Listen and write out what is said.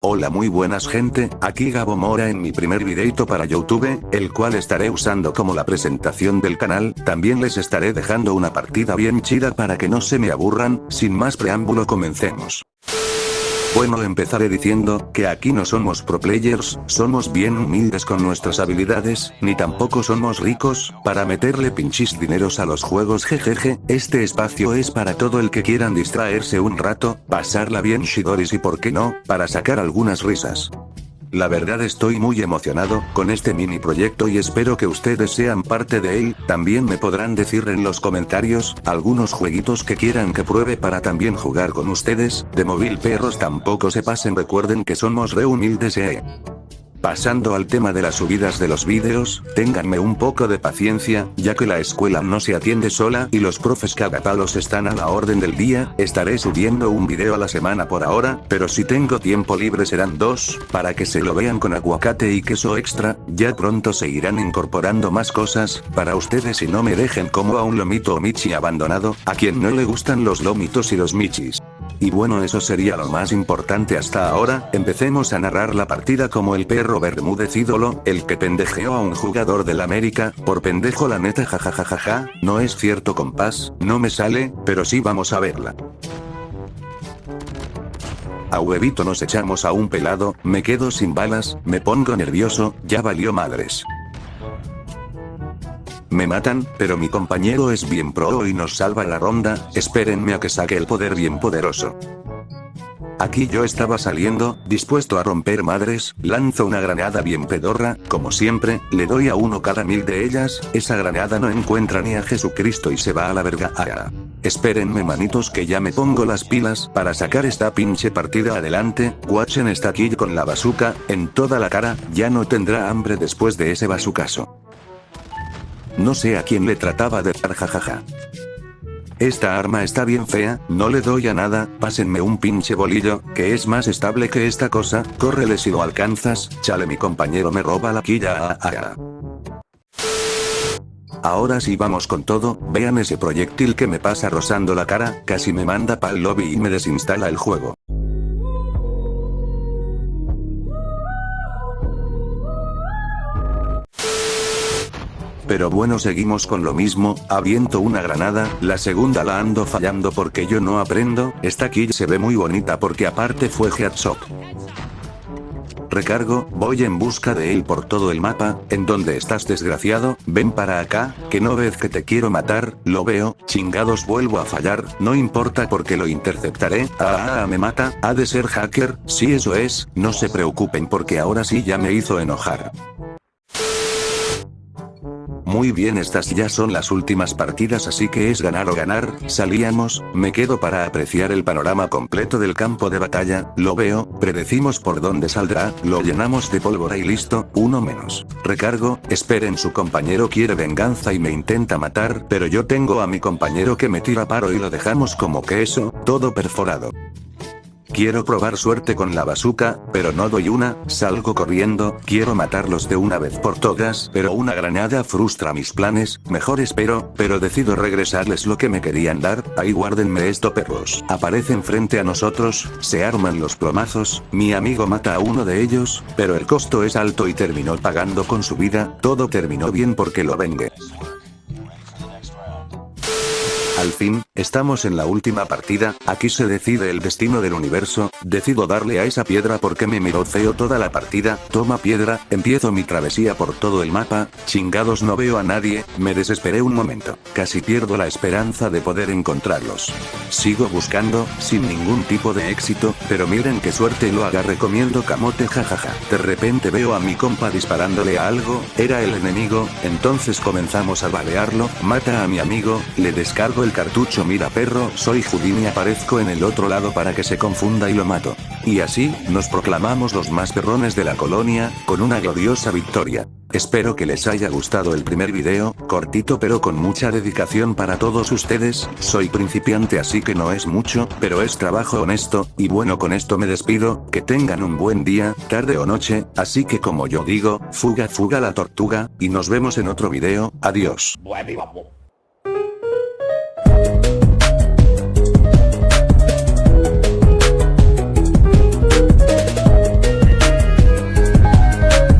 Hola muy buenas gente, aquí Gabo Mora en mi primer videito para Youtube, el cual estaré usando como la presentación del canal, también les estaré dejando una partida bien chida para que no se me aburran, sin más preámbulo comencemos. Bueno empezaré diciendo, que aquí no somos pro players, somos bien humildes con nuestras habilidades, ni tampoco somos ricos, para meterle pinchis dineros a los juegos jejeje, este espacio es para todo el que quieran distraerse un rato, pasarla bien shidoris y por qué no, para sacar algunas risas. La verdad estoy muy emocionado con este mini proyecto y espero que ustedes sean parte de él, también me podrán decir en los comentarios, algunos jueguitos que quieran que pruebe para también jugar con ustedes, de móvil perros tampoco se pasen recuerden que somos re humildes eh. Pasando al tema de las subidas de los vídeos, ténganme un poco de paciencia, ya que la escuela no se atiende sola y los profes cagapalos están a la orden del día, estaré subiendo un video a la semana por ahora, pero si tengo tiempo libre serán dos, para que se lo vean con aguacate y queso extra, ya pronto se irán incorporando más cosas, para ustedes y no me dejen como a un lomito o michi abandonado, a quien no le gustan los lomitos y los michis. Y bueno eso sería lo más importante hasta ahora, empecemos a narrar la partida como el perro Bermúdez ídolo, el que pendejeó a un jugador del América, por pendejo la neta jajajajaja, no es cierto compás, no me sale, pero sí vamos a verla. A huevito nos echamos a un pelado, me quedo sin balas, me pongo nervioso, ya valió madres. Me matan, pero mi compañero es bien pro y nos salva la ronda, espérenme a que saque el poder bien poderoso. Aquí yo estaba saliendo, dispuesto a romper madres, lanzo una granada bien pedorra, como siempre, le doy a uno cada mil de ellas, esa granada no encuentra ni a Jesucristo y se va a la verga. Ah, espérenme manitos que ya me pongo las pilas para sacar esta pinche partida adelante, Watchen está aquí con la bazooka, en toda la cara, ya no tendrá hambre después de ese bazucaso. No sé a quién le trataba de dar jajaja. Esta arma está bien fea, no le doy a nada, pásenme un pinche bolillo, que es más estable que esta cosa, córrele si lo alcanzas, chale mi compañero me roba la quilla. Ah, ah, ah. Ahora sí vamos con todo, vean ese proyectil que me pasa rozando la cara, casi me manda pa'l lobby y me desinstala el juego. Pero bueno seguimos con lo mismo, aviento una granada, la segunda la ando fallando porque yo no aprendo, esta kill se ve muy bonita porque aparte fue headshot. Recargo, voy en busca de él por todo el mapa, ¿en dónde estás desgraciado? Ven para acá, que no ves que te quiero matar, lo veo, chingados vuelvo a fallar, no importa porque lo interceptaré, ah, ah, ah me mata, ha de ser hacker, si eso es, no se preocupen porque ahora sí ya me hizo enojar. Muy bien estas ya son las últimas partidas así que es ganar o ganar, salíamos, me quedo para apreciar el panorama completo del campo de batalla, lo veo, predecimos por dónde saldrá, lo llenamos de pólvora y listo, uno menos. Recargo, esperen su compañero quiere venganza y me intenta matar, pero yo tengo a mi compañero que me tira paro y lo dejamos como que eso, todo perforado. Quiero probar suerte con la bazooka, pero no doy una, salgo corriendo, quiero matarlos de una vez por todas, pero una granada frustra mis planes, mejor espero, pero decido regresarles lo que me querían dar, ahí guárdenme esto perros. Aparecen frente a nosotros, se arman los plomazos, mi amigo mata a uno de ellos, pero el costo es alto y terminó pagando con su vida, todo terminó bien porque lo vengue. Al fin, estamos en la última partida, aquí se decide el destino del universo, decido darle a esa piedra porque me miró feo toda la partida, toma piedra, empiezo mi travesía por todo el mapa, chingados no veo a nadie, me desesperé un momento, casi pierdo la esperanza de poder encontrarlos. Sigo buscando, sin ningún tipo de éxito, pero miren qué suerte lo haga recomiendo camote jajaja. De repente veo a mi compa disparándole a algo, era el enemigo, entonces comenzamos a balearlo, mata a mi amigo, le descargo el cartucho mira perro, soy Houdini aparezco en el otro lado para que se confunda y lo mato. Y así, nos proclamamos los más perrones de la colonia, con una gloriosa victoria. Espero que les haya gustado el primer video, cortito pero con mucha dedicación para todos ustedes, soy principiante así que no es mucho, pero es trabajo honesto, y bueno con esto me despido, que tengan un buen día, tarde o noche, así que como yo digo, fuga fuga la tortuga, y nos vemos en otro video, adiós.